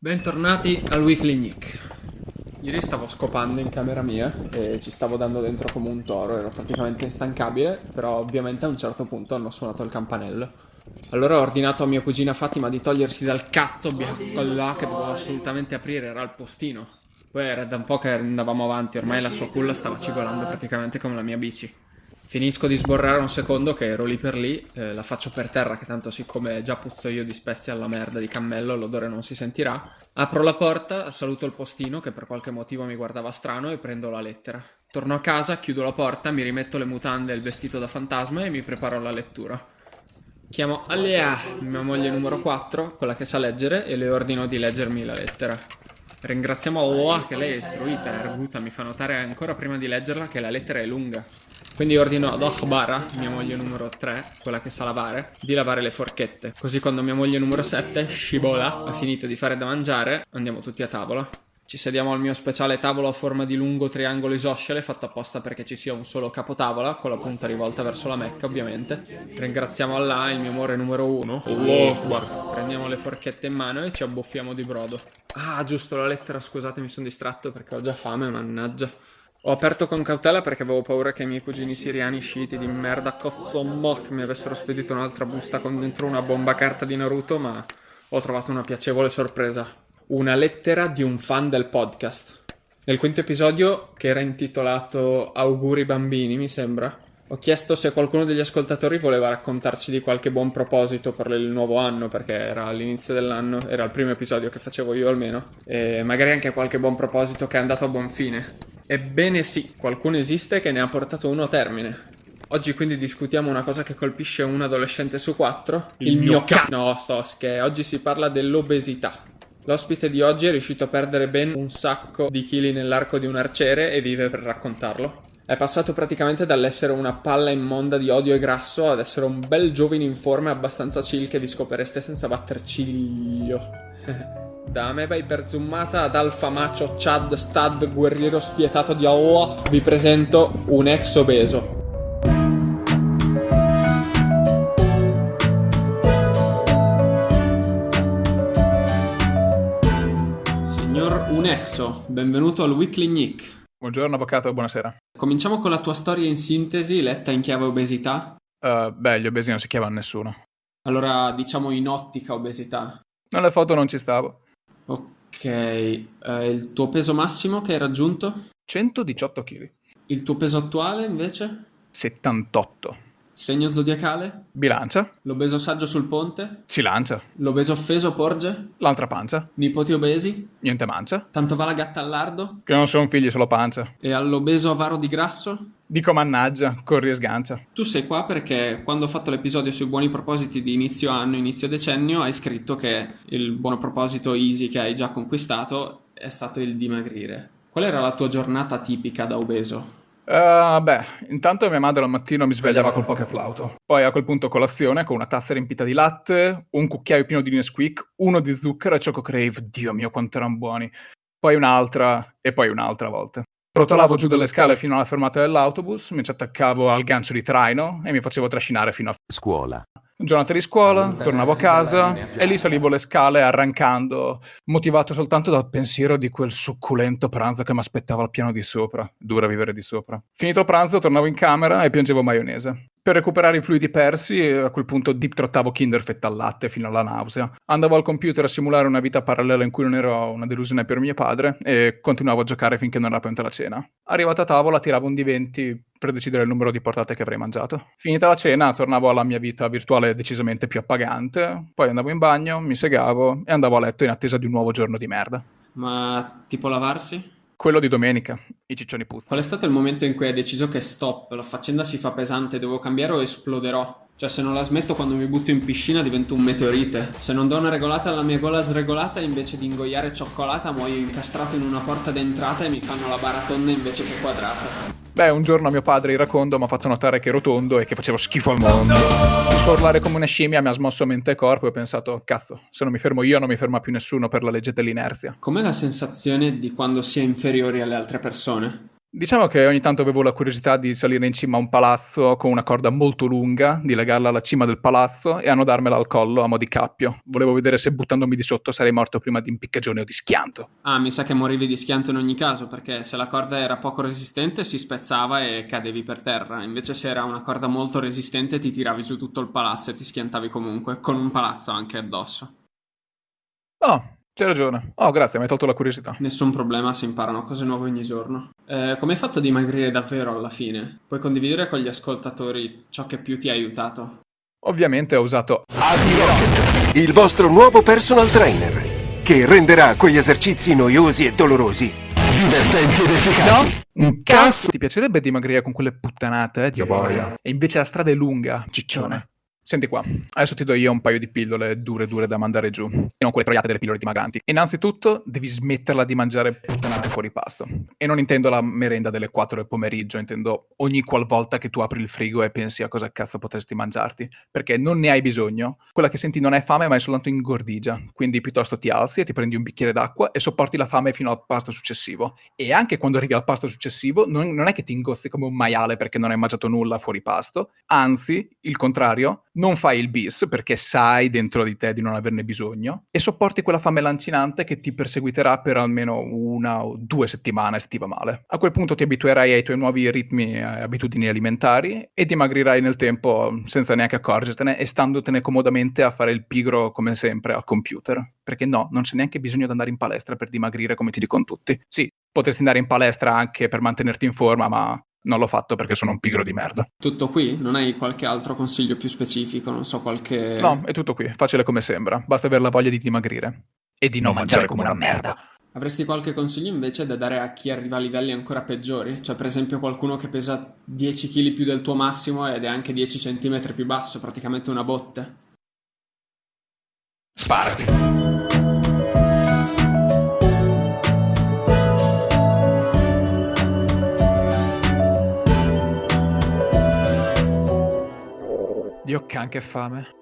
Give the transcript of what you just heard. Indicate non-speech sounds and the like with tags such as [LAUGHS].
Bentornati al Weekly Nick. Ieri stavo scopando in camera mia e ci stavo dando dentro come un toro, ero praticamente instancabile, però ovviamente a un certo punto hanno suonato il campanello. Allora ho ordinato a mia cugina Fatima di togliersi dal cazzo bianco là che dovevo assolutamente aprire, era il postino. Poi era da un po' che andavamo avanti, ormai la sua culla stava cigolando praticamente come la mia bici. Finisco di sborrare un secondo che ero lì per lì, eh, la faccio per terra che tanto siccome già puzzo io di spezie alla merda di cammello l'odore non si sentirà. Apro la porta, saluto il postino che per qualche motivo mi guardava strano e prendo la lettera. Torno a casa, chiudo la porta, mi rimetto le mutande e il vestito da fantasma e mi preparo alla lettura. Chiamo Alia, mia moglie numero 4, quella che sa leggere, e le ordino di leggermi la lettera. Ringraziamo Allah che lei è istruita e arguta, mi fa notare ancora prima di leggerla che la lettera è lunga. Quindi ordino ad Akhbara, mia moglie numero 3, quella che sa lavare, di lavare le forchette. Così quando mia moglie numero 7, Shibola, ha finito di fare da mangiare, andiamo tutti a tavola. Ci sediamo al mio speciale tavolo a forma di lungo triangolo isoscele, fatto apposta perché ci sia un solo capotavola, con la punta rivolta verso la Mecca, ovviamente. Ringraziamo Allah, il mio amore numero 1. Oh, Prendiamo le forchette in mano e ci abboffiamo di brodo. Ah, giusto, la lettera, scusate, mi sono distratto perché ho già fame, mannaggia. Ho aperto con cautela perché avevo paura che i miei cugini siriani sciiti di merda Kossomok mi avessero spedito un'altra busta con dentro una bomba carta di Naruto, ma ho trovato una piacevole sorpresa. Una lettera di un fan del podcast. Nel quinto episodio, che era intitolato Auguri bambini, mi sembra, ho chiesto se qualcuno degli ascoltatori voleva raccontarci di qualche buon proposito per il nuovo anno, perché era all'inizio dell'anno, era il primo episodio che facevo io almeno, e magari anche qualche buon proposito che è andato a buon fine. Ebbene sì, qualcuno esiste che ne ha portato uno a termine. Oggi quindi discutiamo una cosa che colpisce un adolescente su quattro. Il mio ca- No, sto che oggi si parla dell'obesità. L'ospite di oggi è riuscito a perdere ben un sacco di chili nell'arco di un arciere e vive per raccontarlo. È passato praticamente dall'essere una palla immonda di odio e grasso ad essere un bel giovane in forma abbastanza chill che vi scopereste senza batter ciglio. [LAUGHS] Da me vai per zoomata ad Alfa Macho Chad Stad guerriero spietato di Allah vi presento un ex obeso. Signor Unexo, benvenuto al Weekly Nick. Buongiorno avvocato, buonasera. Cominciamo con la tua storia in sintesi, letta in chiave obesità. Uh, beh, gli obesi non si chiamano nessuno. Allora, diciamo in ottica obesità. Nelle foto non ci stavo. Ok, eh, il tuo peso massimo che hai raggiunto? 118 kg. Il tuo peso attuale invece? 78. Segno zodiacale? Bilancia. L'obeso saggio sul ponte? Si lancia. L'obeso offeso porge? L'altra pancia. Nipoti obesi? Niente mancia. Tanto va la gatta al lardo? Che non sono figli, solo pancia. E all'obeso avaro di grasso? Dico mannaggia, corri e sgancia. Tu sei qua perché quando ho fatto l'episodio sui buoni propositi di inizio anno, inizio decennio, hai scritto che il buono proposito easy che hai già conquistato è stato il dimagrire. Qual era la tua giornata tipica da obeso? Uh, beh, intanto mia madre al mattino mi svegliava col poche flauto. Poi a quel punto colazione con una tazza riempita di latte, un cucchiaio pieno di Nesquik, uno di zucchero e Choco Crave. Dio mio, quanto erano buoni. Poi un'altra e poi un'altra volta. Rotolavo giù dalle scale fino alla fermata dell'autobus, mi ci attaccavo al gancio di traino e mi facevo trascinare fino a scuola. Giornata di scuola, tornavo a casa e lì salivo le scale arrancando, motivato soltanto dal pensiero di quel succulento pranzo che mi aspettava al piano di sopra. Dura vivere di sopra. Finito il pranzo, tornavo in camera e piangevo maionese. Per recuperare i fluidi persi, a quel punto deep trottavo Kinder fetta al latte fino alla nausea. Andavo al computer a simulare una vita parallela in cui non ero una delusione per mio padre e continuavo a giocare finché non era pronta la cena. Arrivato a tavola, tiravo un di 20 per decidere il numero di portate che avrei mangiato. Finita la cena, tornavo alla mia vita virtuale decisamente più appagante, poi andavo in bagno, mi segavo e andavo a letto in attesa di un nuovo giorno di merda. Ma tipo lavarsi? Quello di domenica, i ciccioni puzzano. Qual è stato il momento in cui hai deciso che stop, la faccenda si fa pesante, devo cambiare o esploderò? Cioè se non la smetto quando mi butto in piscina divento un meteorite. Se non do una regolata alla mia gola sregolata invece di ingoiare cioccolata muoio incastrato in una porta d'entrata e mi fanno la baratonda invece che quadrata. Beh, un giorno mio padre iracondo mi ha fatto notare che ero tondo e che facevo schifo al mondo. Sforlare come una scimmia mi ha smosso mente e corpo e ho pensato, cazzo, se non mi fermo io non mi ferma più nessuno per la legge dell'inerzia. Com'è la sensazione di quando si è inferiori alle altre persone? Diciamo che ogni tanto avevo la curiosità di salire in cima a un palazzo con una corda molto lunga, di legarla alla cima del palazzo e annodarmela al collo a mo' di cappio. Volevo vedere se buttandomi di sotto sarei morto prima di impiccagione o di schianto. Ah, mi sa che morivi di schianto in ogni caso, perché se la corda era poco resistente si spezzava e cadevi per terra. Invece se era una corda molto resistente ti tiravi su tutto il palazzo e ti schiantavi comunque, con un palazzo anche addosso. Oh, c'hai ragione. Oh, grazie, mi hai tolto la curiosità. Nessun problema, si imparano cose nuove ogni giorno. Eh, come hai fatto a dimagrire davvero alla fine? Puoi condividere con gli ascoltatori ciò che più ti ha aiutato? Ovviamente ho usato AD-Rocket, il vostro nuovo personal trainer, che renderà quegli esercizi noiosi e dolorosi divertenti ed efficaci. No, un cazzo! Ti piacerebbe dimagrire con quelle puttanate, eh? Dio boia. E invece la strada è lunga, ciccione. Senti qua, adesso ti do io un paio di pillole dure dure da mandare giù, e non quelle troiate delle pillole dimagranti. Innanzitutto devi smetterla di mangiare puttanate fuori pasto. E non intendo la merenda delle 4 del pomeriggio, intendo ogni qualvolta che tu apri il frigo e pensi a cosa cazzo potresti mangiarti. Perché non ne hai bisogno. Quella che senti non è fame ma è soltanto ingordigia. Quindi piuttosto ti alzi e ti prendi un bicchiere d'acqua e sopporti la fame fino al pasto successivo. E anche quando arrivi al pasto successivo non, non è che ti ingozzi come un maiale perché non hai mangiato nulla fuori pasto. Anzi, il contrario, non fai il bis perché sai dentro di te di non averne bisogno e sopporti quella fame lancinante che ti perseguiterà per almeno una o due settimane se ti va male. A quel punto ti abituerai ai tuoi nuovi ritmi e abitudini alimentari e dimagrirai nel tempo senza neanche accorgertene e standotene comodamente a fare il pigro come sempre al computer. Perché no, non c'è neanche bisogno di andare in palestra per dimagrire come ti dicono tutti. Sì, potresti andare in palestra anche per mantenerti in forma, ma non l'ho fatto perché sono un pigro di merda. Tutto qui? Non hai qualche altro consiglio più specifico? Non so, qualche... No, è tutto qui, facile come sembra. Basta avere la voglia di dimagrire. E di non, non mangiare come una merda. Avresti qualche consiglio invece da dare a chi arriva a livelli ancora peggiori? Cioè, per esempio, qualcuno che pesa 10 kg più del tuo massimo ed è anche 10 cm più basso, praticamente una botte? Sparati! Dio can che fame.